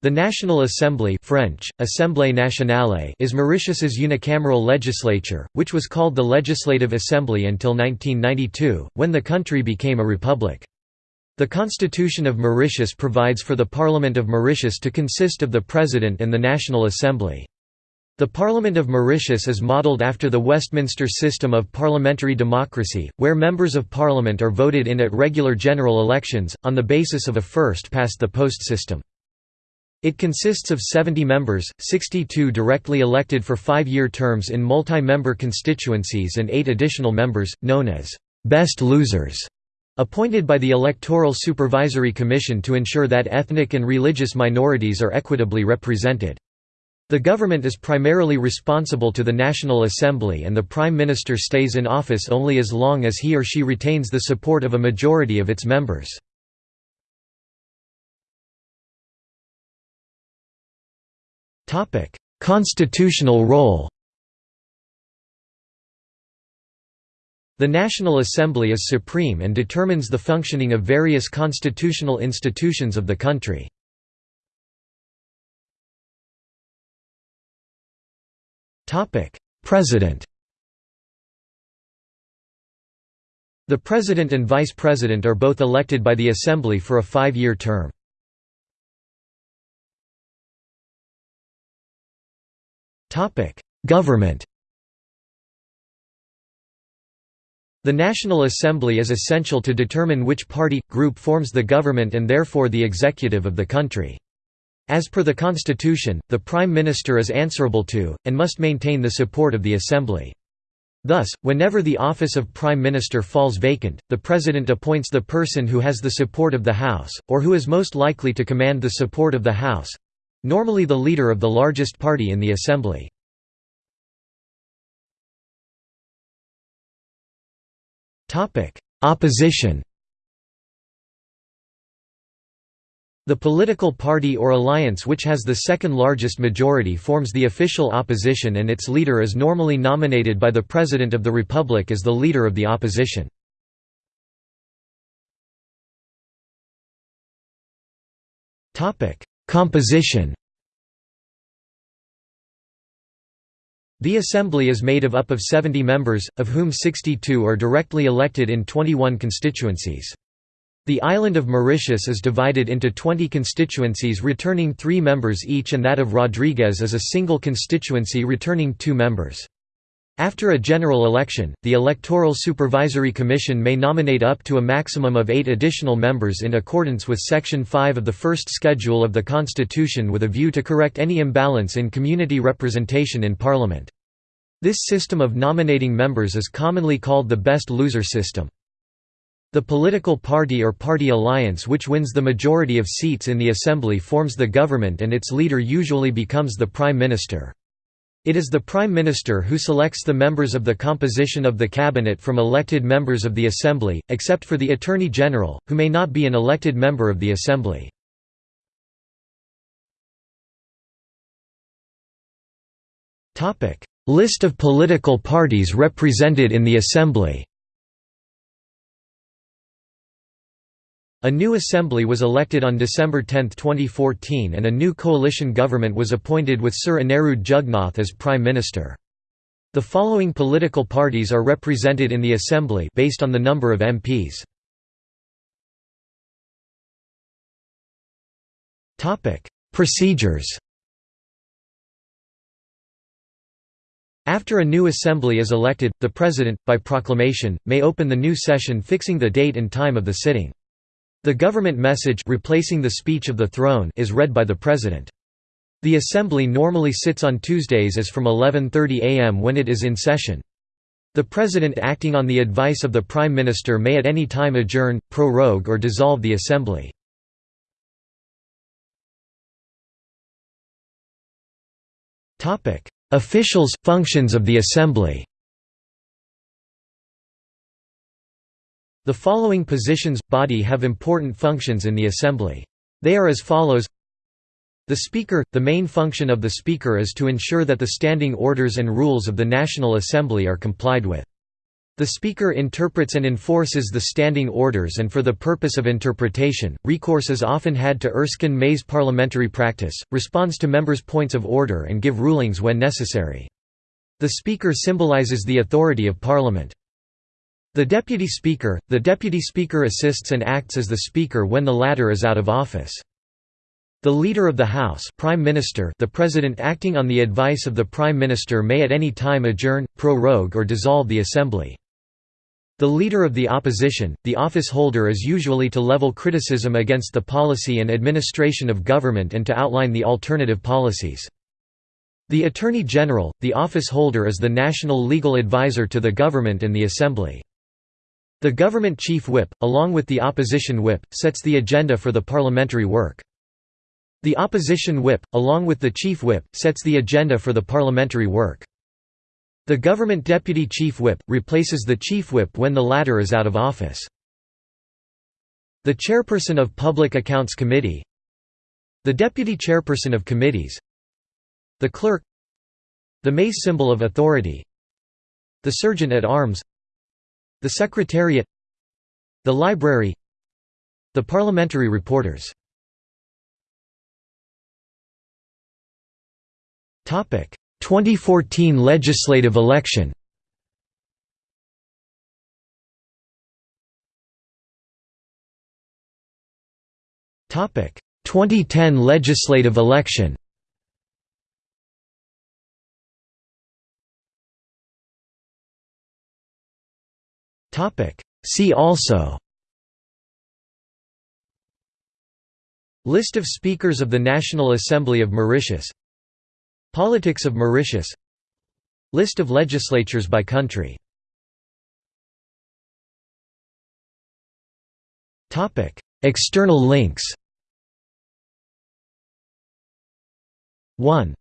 The National Assembly French, Assemblée nationale is Mauritius's unicameral legislature, which was called the Legislative Assembly until 1992, when the country became a republic. The Constitution of Mauritius provides for the Parliament of Mauritius to consist of the President and the National Assembly. The Parliament of Mauritius is modelled after the Westminster system of parliamentary democracy, where members of parliament are voted in at regular general elections, on the basis of a first-past-the-post system. It consists of 70 members, 62 directly elected for five-year terms in multi-member constituencies and eight additional members, known as «best losers», appointed by the Electoral Supervisory Commission to ensure that ethnic and religious minorities are equitably represented. The government is primarily responsible to the National Assembly and the Prime Minister stays in office only as long as he or she retains the support of a majority of its members. Topic: Constitutional role. The National Assembly is supreme and determines the functioning of various constitutional institutions of the country. Topic: President. The President and Vice President are both elected by the Assembly for a five-year term. Government The National Assembly is essential to determine which party, group forms the government and therefore the executive of the country. As per the Constitution, the Prime Minister is answerable to, and must maintain the support of the Assembly. Thus, whenever the office of Prime Minister falls vacant, the President appoints the person who has the support of the House, or who is most likely to command the support of the House, Normally the leader of the largest party in the assembly. Opposition The political party or alliance which has the second largest majority forms the official opposition and its leader is normally nominated by the President of the Republic as the leader of the opposition. Composition The Assembly is made of up of 70 members, of whom 62 are directly elected in 21 constituencies. The island of Mauritius is divided into 20 constituencies returning three members each and that of Rodrigues is a single constituency returning two members. After a general election, the Electoral Supervisory Commission may nominate up to a maximum of eight additional members in accordance with Section 5 of the First Schedule of the Constitution with a view to correct any imbalance in community representation in Parliament. This system of nominating members is commonly called the best loser system. The political party or party alliance which wins the majority of seats in the Assembly forms the government and its leader usually becomes the Prime Minister. It is the Prime Minister who selects the members of the composition of the Cabinet from elected members of the Assembly, except for the Attorney General, who may not be an elected member of the Assembly. List of political parties represented in the Assembly A new assembly was elected on December 10, 2014 and a new coalition government was appointed with Sir Anerood Jugnauth as Prime Minister. The following political parties are represented in the assembly based on the number of MPs. Procedures After a new assembly is elected, the President, by proclamation, may open the new session fixing the date and time of the sitting. The government message replacing the speech of the throne is read by the President. The Assembly normally sits on Tuesdays as from 11.30 am when it is in session. The President acting on the advice of the Prime Minister may at any time adjourn, prorogue or dissolve the Assembly. Officials, functions of the Assembly The following positions, body have important functions in the Assembly. They are as follows The Speaker – The main function of the Speaker is to ensure that the standing orders and rules of the National Assembly are complied with. The Speaker interprets and enforces the standing orders and for the purpose of interpretation, recourse is often had to Erskine May's parliamentary practice, responds to members' points of order and give rulings when necessary. The Speaker symbolises the authority of Parliament. The Deputy Speaker – The Deputy Speaker assists and acts as the Speaker when the latter is out of office. The Leader of the House Prime Minister the President acting on the advice of the Prime Minister may at any time adjourn, prorogue or dissolve the Assembly. The Leader of the Opposition, the office holder is usually to level criticism against the policy and administration of government and to outline the alternative policies. The Attorney General, the office holder is the national legal advisor to the government and the Assembly. The government chief whip, along with the opposition whip, sets the agenda for the parliamentary work. The opposition whip, along with the chief whip, sets the agenda for the parliamentary work. The government deputy chief whip, replaces the chief whip when the latter is out of office. The chairperson of Public Accounts Committee The deputy chairperson of committees The clerk The mace symbol of authority The sergeant at arms The secretariat The library The parliamentary reporters. Topic. 2014 legislative election. Topic. 2010 legislative election See also. List of Speakers of the National Assembly of Mauritius. Politics of Mauritius. List of legislatures by country. External links. 1